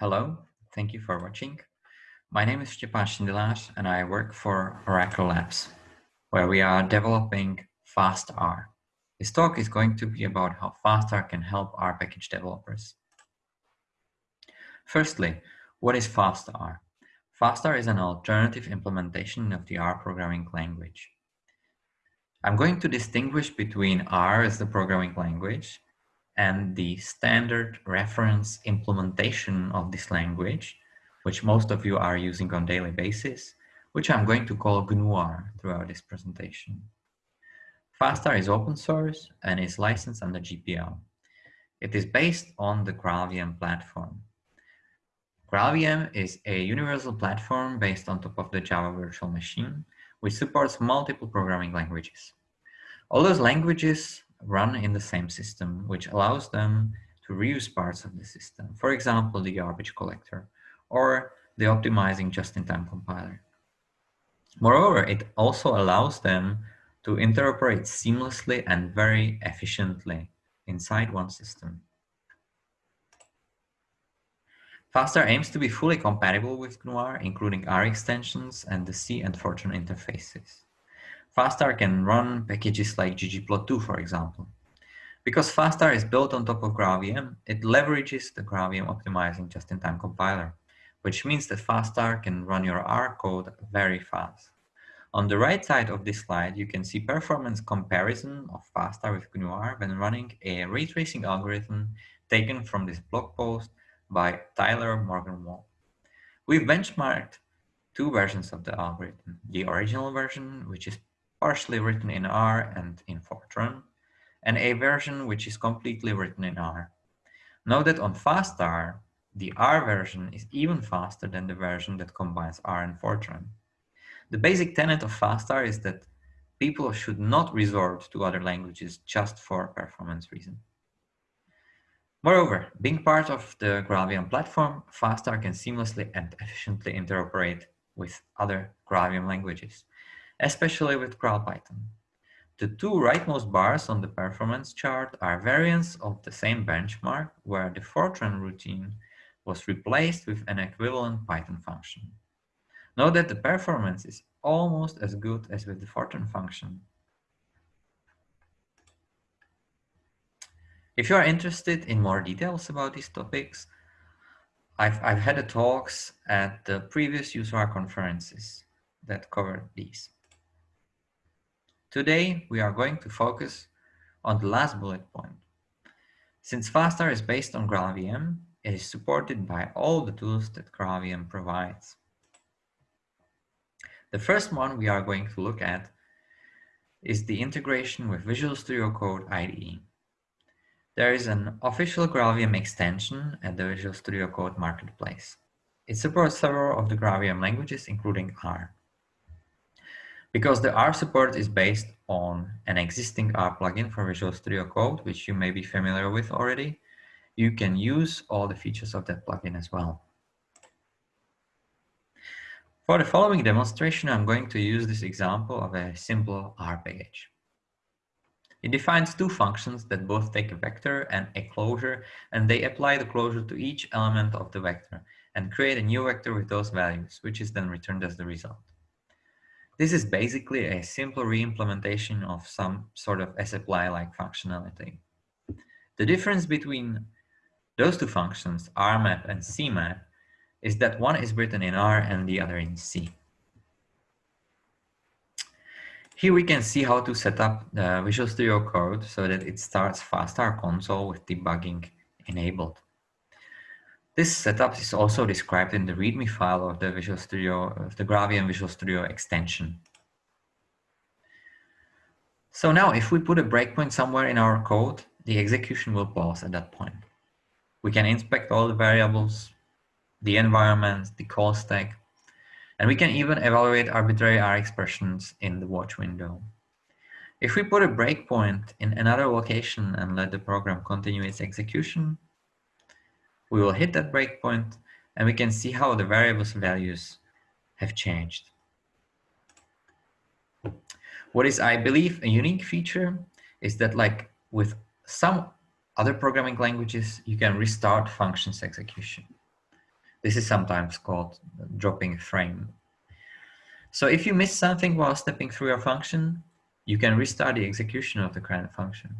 Hello, thank you for watching. My name is Stepan Šindelář and I work for Oracle Labs, where we are developing FastR. This talk is going to be about how FastR can help R package developers. Firstly, what is FastR? FastR is an alternative implementation of the R programming language. I'm going to distinguish between R as the programming language and the standard reference implementation of this language, which most of you are using on daily basis, which I'm going to call GNU-R throughout this presentation. FastR is open source and is licensed under GPL. It is based on the GraalVM platform. GraalVM is a universal platform based on top of the Java virtual machine, which supports multiple programming languages. All those languages run in the same system, which allows them to reuse parts of the system. For example, the garbage collector or the optimizing just-in-time compiler. Moreover, it also allows them to interoperate seamlessly and very efficiently inside one system. FastR aims to be fully compatible with GNU-R, including R extensions and the C and Fortran interfaces. FastR can run packages like ggplot2, for example. Because FastR is built on top of GraalVM, it leverages the GraalVM optimizing just-in-time compiler, which means that FastR can run your R code very fast. On the right side of this slide, you can see performance comparison of FastR with GNU-R when running a ray tracing algorithm taken from this blog post by Tyler Morgan-Wall. We've benchmarked two versions of the algorithm, the original version, which is partially written in R and in Fortran, and a version which is completely written in R. Note that on FastR, the R version is even faster than the version that combines R and Fortran. The basic tenet of FastR is that people should not resort to other languages just for performance reasons. Moreover, being part of the GraalVM platform, FastR can seamlessly and efficiently interoperate with other GraalVM languages especially with GraalPython. The two rightmost bars on the performance chart are variants of the same benchmark where the Fortran routine was replaced with an equivalent Python function. Note that the performance is almost as good as with the Fortran function. If you are interested in more details about these topics, I've, I've had talks at the previous user conferences that covered these. Today, we are going to focus on the last bullet point. Since FastR is based on GraalVM, it is supported by all the tools that GraalVM provides. The first one we are going to look at is the integration with Visual Studio Code IDE. There is an official GraalVM extension at the Visual Studio Code Marketplace. It supports several of the GraalVM languages, including R. Because the R support is based on an existing R plugin for Visual Studio Code, which you may be familiar with already, you can use all the features of that plugin as well. For the following demonstration, I'm going to use this example of a simple R package. It defines two functions that both take a vector and a closure, and they apply the closure to each element of the vector and create a new vector with those values, which is then returned as the result. This is basically a simple re-implementation of some sort of sapply-like functionality. The difference between those two functions, rmap and cmap, is that one is written in R and the other in C. Here we can see how to set up the Visual Studio Code so that it starts FastR console with debugging enabled. This setup is also described in the README file of the Visual Studio, of the GraalVM Visual Studio extension. So now if we put a breakpoint somewhere in our code, the execution will pause at that point. We can inspect all the variables, the environment, the call stack, and we can even evaluate arbitrary R expressions in the watch window. If we put a breakpoint in another location and let the program continue its execution, we will hit that breakpoint and we can see how the variables values have changed. What is, I believe, a unique feature is that like with some other programming languages, you can restart functions execution. This is sometimes called dropping a frame. So if you miss something while stepping through your function, you can restart the execution of the current function.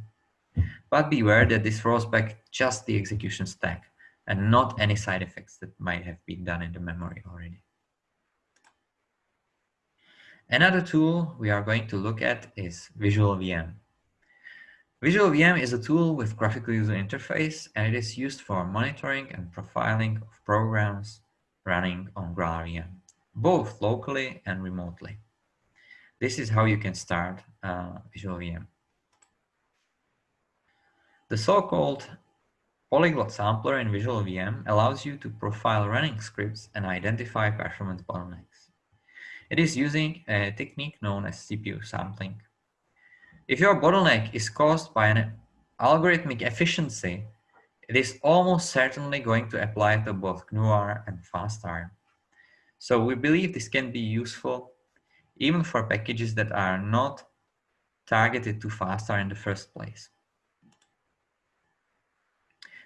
But beware that this rolls back just the execution stack and not any side effects that might have been done in the memory already. Another tool we are going to look at is Visual VM. Visual VM is a tool with graphical user interface and it is used for monitoring and profiling of programs running on GraalVM, both locally and remotely. This is how you can start uh, Visual VM. The so-called polyglot sampler in Visual VM allows you to profile running scripts and identify performance bottlenecks. It is using a technique known as CPU sampling. If your bottleneck is caused by an algorithmic efficiency, it is almost certainly going to apply to both GNU-R and FastR. So we believe this can be useful even for packages that are not targeted to FastR in the first place.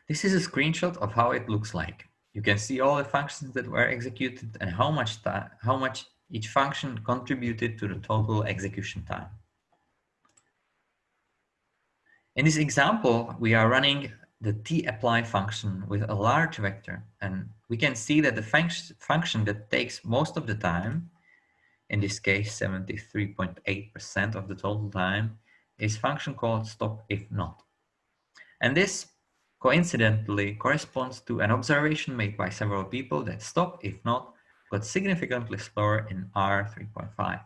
This is a screenshot of how it looks like. You can see all the functions that were executed and how much, how much each function contributed to the total execution time. In this example, we are running the tapply function with a large vector, and we can see that the func function that takes most of the time, in this case 73.8% of the total time, is function called stop if not. And this coincidentally corresponds to an observation made by several people that stop if not but significantly slower in R 3.5.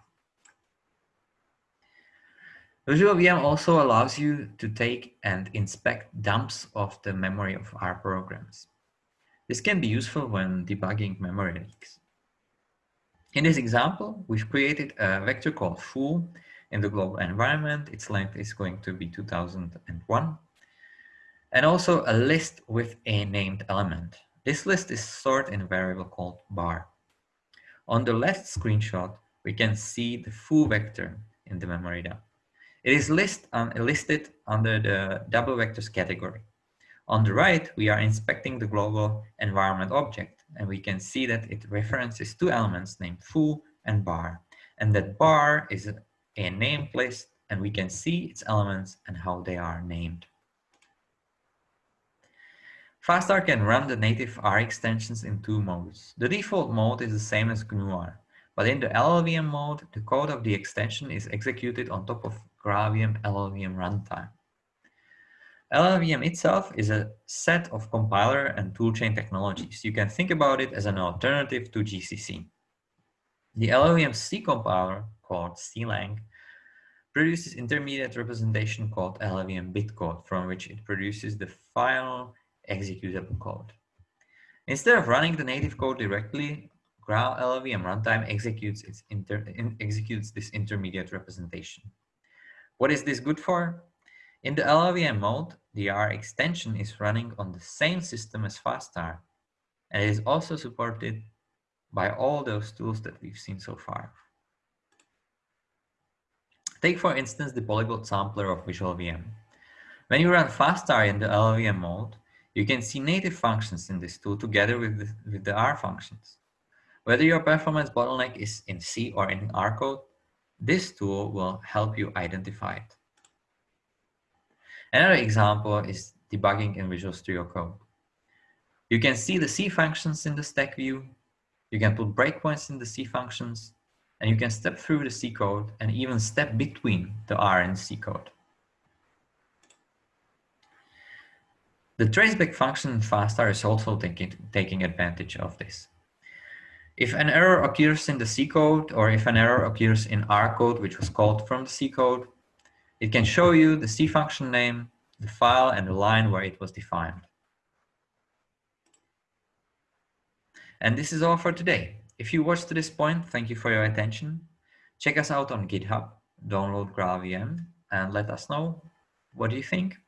Visual VM also allows you to take and inspect dumps of the memory of R programs. This can be useful when debugging memory leaks. In this example, we've created a vector called foo in the global environment. Its length is going to be 2001. And also a list with a named element. This list is stored in a variable called bar. On the left screenshot, we can see the foo vector in the memory dump. It is list, um, listed under the double vectors category. On the right, we are inspecting the global environment object, and we can see that it references two elements named foo and bar, and that bar is a, named list, and we can see its elements and how they are named. FastR can run the native R extensions in two modes. The default mode is the same as GNU-R, but in the LLVM mode, the code of the extension is executed on top of GraalVM LLVM runtime. LLVM itself is a set of compiler and toolchain technologies. You can think about it as an alternative to GCC. The LLVM C compiler, called CLang, produces intermediate representation called LLVM bitcode, from which it produces the final executable code. Instead of running the native code directly, Graal LLVM runtime executes, its inter, in, executes this intermediate representation. What is this good for? In the LLVM mode, the R extension is running on the same system as FastR, and it is also supported by all those tools that we've seen so far. Take for instance the polyglot sampler of Visual VM. When you run FastR in the LLVM mode, you can see native functions in this tool together with the, with the R functions. Whether your performance bottleneck is in C or in R code, this tool will help you identify it. Another example is debugging in Visual Studio Code. You can see the C functions in the stack view. You can put breakpoints in the C functions, and you can step through the C code and even step between the R and C code. The traceback function in FastR is also taking, taking advantage of this. If an error occurs in the C code or if an error occurs in R code, which was called from the C code, it can show you the C function name, the file and the line where it was defined. And this is all for today. If you watched to this point, thank you for your attention. Check us out on GitHub, download GraalVM, and let us know what do you think.